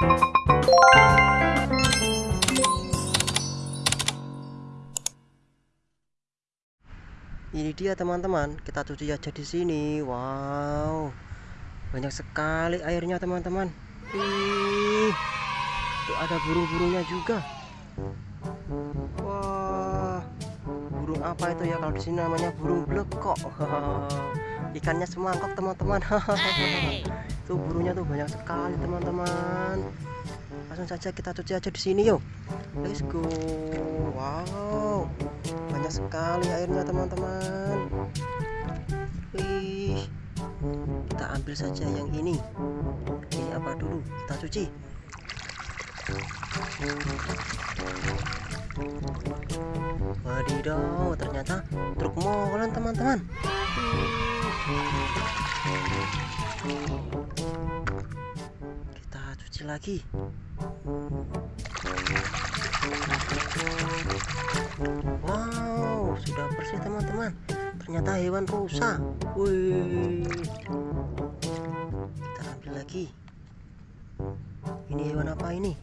ini dia teman-teman. Kita cuci aja di sini. Wow. Banyak sekali airnya teman-teman. Ih tuh ada burung-burungnya juga. Wah burung apa itu ya? Kalau di sini namanya burung blekok. Ikannya semangkok teman-teman tuh burungnya tuh banyak sekali teman-teman. Langsung saja kita cuci aja di sini yuk. Let's go. Wow. Banyak sekali airnya teman-teman. Wih. Kita ambil saja yang ini. Ini apa dulu? Kita cuci. Wadidaw ternyata truk molen teman-teman lagi Wow, sudah bersih teman-teman. Ternyata hewan rusa. Wih. Kita ambil lagi. Ini hewan apa ini?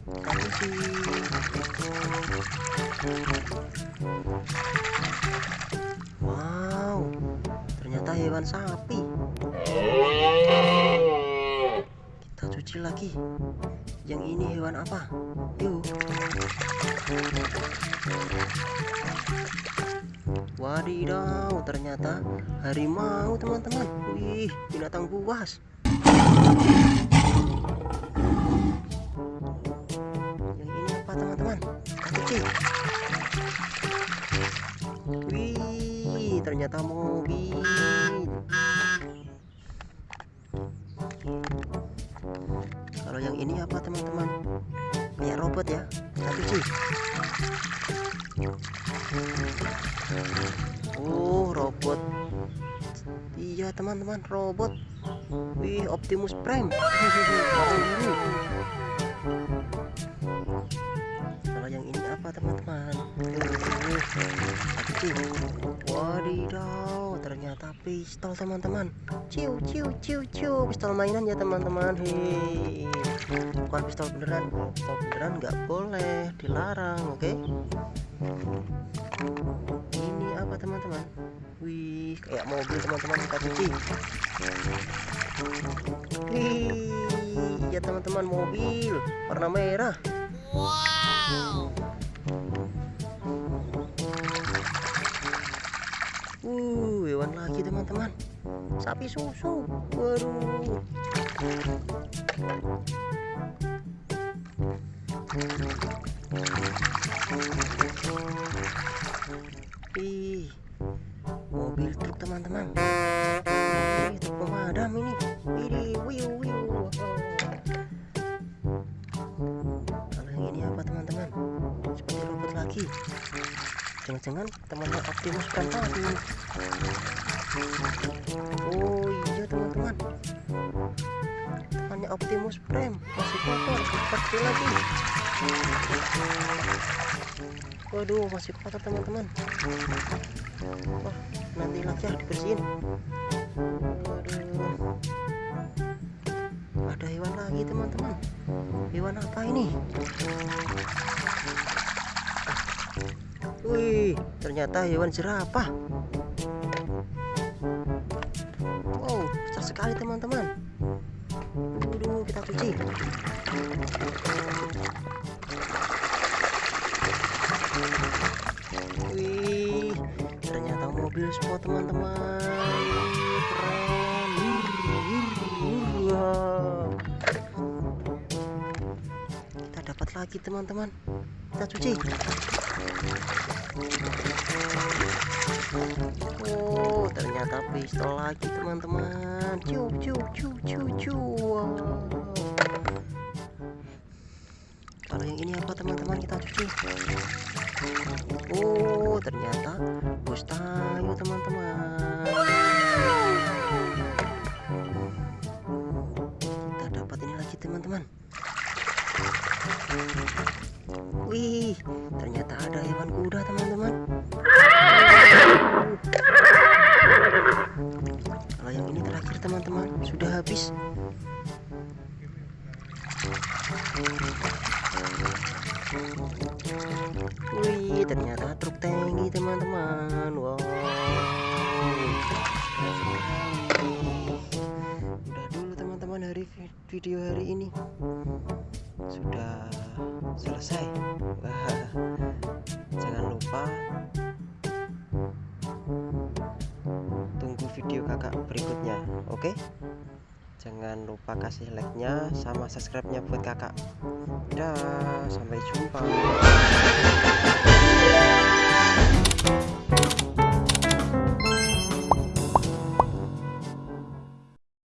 Wow, ternyata hewan sapi. Kita cuci lagi. Yang ini hewan apa? Yuk. Wadidaw, ternyata harimau teman-teman. Wih, binatang buas. Yang ini apa teman-teman? Kita Wih, ternyata mobil. Kalau yang ini apa teman-teman? Kayak robot ya. Kita cuci. Oh, robot. Iya, teman-teman, robot. Wih, Optimus Prime. Kalau yang ini apa, teman-teman? Wadidaw, ternyata pistol, teman-teman. Ciu, ciu, ciu, ciu. Pistol mainan ya, teman-teman. Hei, bukan pistol beneran. Pistol beneran nggak boleh, dilarang, oke? Okay? ini apa teman-teman wih kayak mobil teman-teman kita cuci wih ya teman-teman mobil warna merah wow uh hewan lagi teman-teman sapi susu waduh Wih, mobil truk teman-teman. Ini truk pemadam ini. Wih, wiu, wiu. Kalau yang ini apa teman-teman? Seperti robot lagi. Jangan-jangan temannya Optimus tadi. Oh iya teman-teman. Temannya Optimus Prime masih kotor seperti lagi. Waduh, masih kotor teman-teman. Wah, nanti lagi ya dibersihin. Waduh. Ada hewan lagi teman-teman. Hewan apa ini? Wih, ternyata hewan jerapah. Wow, besar sekali teman-teman. Mobil sport teman-teman. Keren. Kita dapat lagi teman-teman. Kita cuci. Oh, ternyata pistol lagi teman-teman. Ciu, ciu, ciu, ciu. Wow. Kalau yang ini apa teman-teman kita cuci? Oh, ternyata bus tayo teman-teman. Kita dapat ini lagi teman-teman. Wih, ternyata ada hewan kuda teman-teman. Kalau yang ini terakhir teman-teman, sudah habis. Video hari ini. Sudah selesai. Jangan lupa tunggu video kakak berikutnya. Oke? Jangan lupa kasih like-nya sama subscribe-nya buat kakak. Dah, sampai jumpa.